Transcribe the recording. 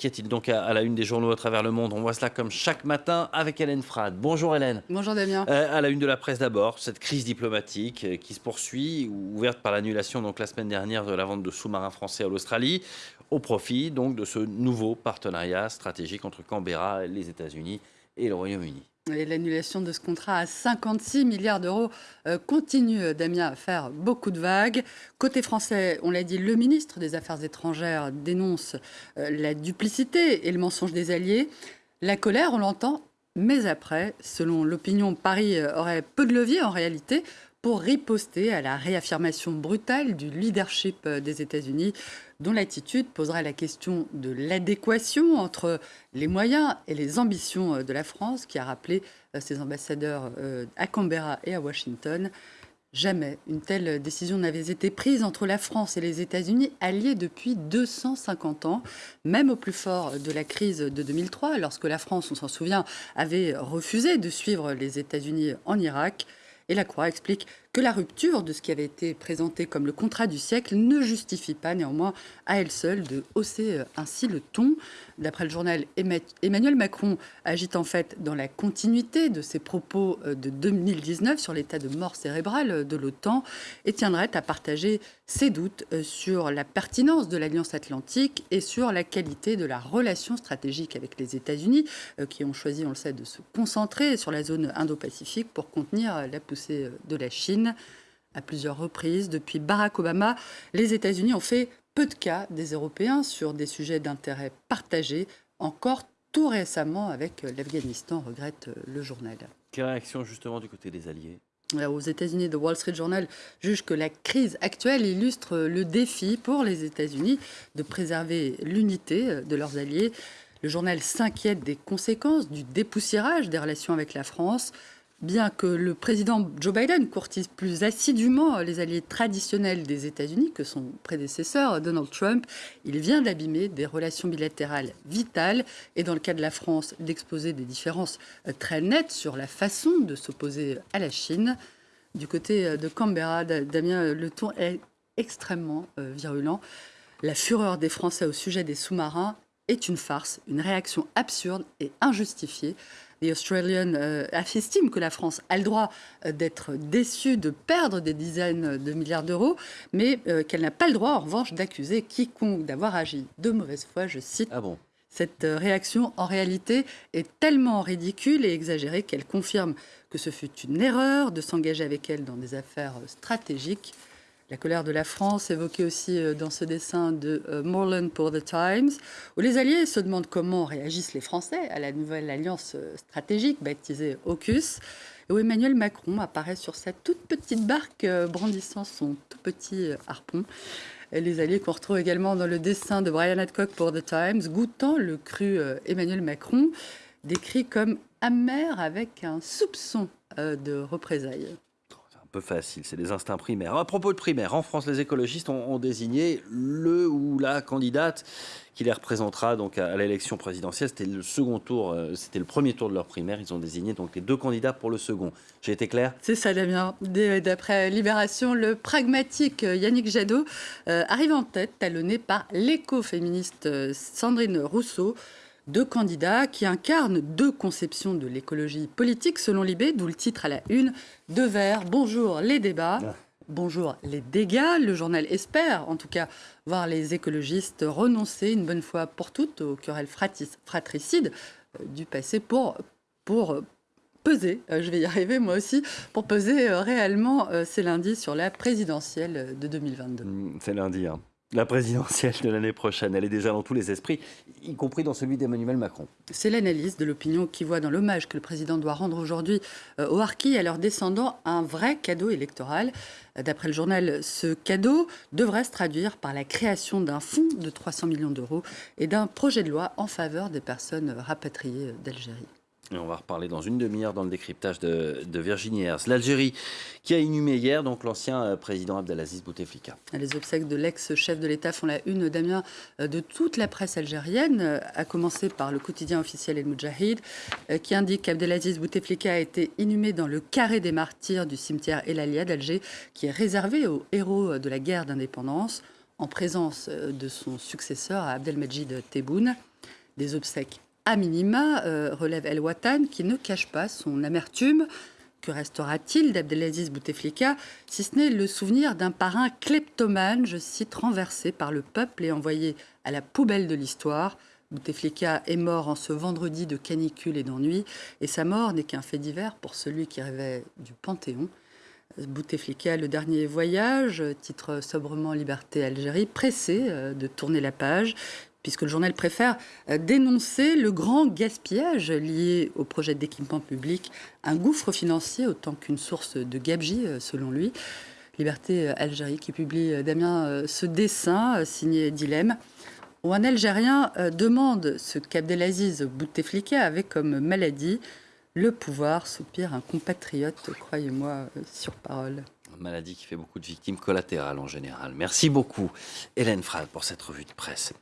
Qu'y a-t-il donc à, la une des journaux à travers le monde? On voit cela comme chaque matin avec Hélène Frad. Bonjour Hélène. Bonjour Damien. Euh, à la une de la presse d'abord, cette crise diplomatique euh, qui se poursuit, ouverte par l'annulation donc la semaine dernière de la vente de sous-marins français à l'Australie, au profit donc de ce nouveau partenariat stratégique entre Canberra, les États-Unis et le Royaume-Uni. L'annulation de ce contrat à 56 milliards d'euros euh, continue, euh, Damien, à faire beaucoup de vagues. Côté français, on l'a dit, le ministre des Affaires étrangères dénonce euh, la duplicité et le mensonge des alliés. La colère, on l'entend, mais après, selon l'opinion, Paris aurait peu de levier en réalité pour riposter à la réaffirmation brutale du leadership des États-Unis dont l'attitude posera la question de l'adéquation entre les moyens et les ambitions euh, de la France, qui a rappelé euh, ses ambassadeurs euh, à Canberra et à Washington. Jamais une telle décision n'avait été prise entre la France et les États-Unis, alliés depuis 250 ans, même au plus fort de la crise de 2003, lorsque la France, on s'en souvient, avait refusé de suivre les États-Unis en Irak. Et la Croix explique que la rupture de ce qui avait été présenté comme le contrat du siècle ne justifie pas néanmoins à elle seule de hausser euh, ainsi le ton. D'après le journal, Emmanuel Macron agite en fait dans la continuité de ses propos euh, de 2019 sur l'état de mort cérébrale de l'OTAN et tiendrait à partager ses doutes euh, sur la pertinence de l'Alliance atlantique et sur la qualité de la relation stratégique avec les États-Unis, qui ont choisi, on le sait, de se concentrer sur la zone Indo-Pacifique pour contenir la poussée de la Chine. À plusieurs reprises, depuis Barack Obama, les États-Unis ont fait peu de cas des Européens sur des sujets d'intérêt partagé, encore tout récemment avec l'Afghanistan, regrette le journal. Quelle réaction justement du côté des alliés? Euh, aux États-Unis, The Wall Street Journal juge que la crise actuelle illustre le défi pour les États-Unis de préserver l'unité de leurs alliés. Le journal s'inquiète des conséquences du dépoussiérage des relations avec la France bien que le président Joe Biden courtise plus assidûment les alliés traditionnels des États-Unis que son prédécesseur Donald Trump, il vient d'abîmer des relations bilatérales vitales et dans le cas de la France d'exposer des différences très nettes sur la façon de s'opposer à la Chine. Du côté euh, de Canberra, Damien, le ton est extrêmement euh, virulent. La fureur des Français au sujet des sous-marins est une farce, une réaction absurde et injustifiée. The Australian euh, estime que la France a le droit euh, d'être déçue, de perdre des dizaines de milliards d'euros, mais euh, qu'elle n'a pas le droit, en revanche, d'accuser quiconque d'avoir agi de mauvaise foi, je cite. Ah bon? Cette réaction, en réalité, est tellement ridicule et exagérée qu'elle confirme que ce fut une erreur de s'engager avec elle dans des affaires stratégiques. La colère de la France, évoquée aussi euh, dans ce dessin de euh, Morland pour The Times, où les Alliés se demandent comment réagissent les Français à la nouvelle alliance euh, stratégique baptisée AUKUS, où Emmanuel Macron apparaît sur sa toute petite barque brandissant son tout petit harpon. Les Alliés qu'on retrouve également dans le dessin de Brian Adcock pour The Times, goûtant le cru Emmanuel Macron, décrit comme amer avec un soupçon de représailles peu facile, c'est des instincts primaires. À propos de primaires, en France, les écologistes ont, désigné le ou la candidate qui les représentera donc à, l'élection présidentielle. C'était le second tour, euh, c'était le premier tour de leur primaire. Ils ont désigné donc les deux candidats pour le second. J'ai été clair? C'est ça, Damien. D'après Libération, le pragmatique euh, Yannick Jadot euh, arrive en tête, talonné par l'écoféministe Sandrine Rousseau deux candidats qui incarnent deux conceptions de l'écologie politique selon Libé, d'où le titre à la une, Deux verts, bonjour les débats. Ah. Bonjour les dégâts. Le journal espère, en tout cas, voir les écologistes renoncer une bonne fois pour toutes aux querelles fratricides euh, du passé pour, pour euh, peser, euh, je vais y arriver moi aussi, pour peser réellement, c'est lundi, sur la présidentielle de 2022. Mmh, c'est lundi, hein. La présidentielle de l'année prochaine, elle est déjà dans tous les esprits, y compris dans celui d'Emmanuel Macron. C'est l'analyse de l'opinion qui voit dans l'hommage que le président doit rendre aujourd'hui euh, aux harkis et à leurs descendants un vrai cadeau électoral. D'après le journal, ce cadeau devrait se traduire par la création d'un fonds de 300 millions d'euros et d'un projet de loi en faveur des personnes rapatriées d'Algérie. On va reparler dans une demi-heure dans le décryptage de, Virginie Hers. L'Algérie qui a inhumé hier l'ancien euh, président Abdelaziz Bouteflika. Les obsèques de l'ex-chef de l'État font la une, Damien, euh, de toute la presse algérienne, euh, à commencer par le quotidien officiel El Moudjahid, qui indique qu'Abdelaziz Bouteflika a été inhumé dans le carré des martyrs du cimetière El Alia d'Alger, qui est réservé aux héros de la guerre d'indépendance. en présence de son successeur Abdelmajid Tebboune. Des obsèques à minima, relève El Watan, qui ne cache pas son amertume. Que restera-t-il d'Abdelaziz Bouteflika, si ce n'est le souvenir d'un parrain kleptomane, je cite, renversé par le peuple et envoyé à la poubelle de l'histoire? Bouteflika est mort en ce vendredi de canicule et d'ennui, et sa mort n'est qu'un fait divers pour celui qui rêvait du Panthéon. Bouteflika, le dernier voyage, titre sobrement Liberté Algérie, pressé euh, de tourner la page, puisque le journal préfère euh, dénoncer le grand gaspillage lié au projet d'équipement public, un gouffre financier autant qu'une source de gabegie, euh, selon lui. Liberté Algérie qui publie, Damien, ce dessin signé Dilemme où un Algérien euh, demande ce qu'Abdelaziz Bouteflika avait comme maladie. Le pouvoir, soupire un compatriote, croyez-moi, euh, sur parole. Maladie qui fait beaucoup de victimes collatérales en général. Merci beaucoup, Hélène Frade, pour cette revue de presse.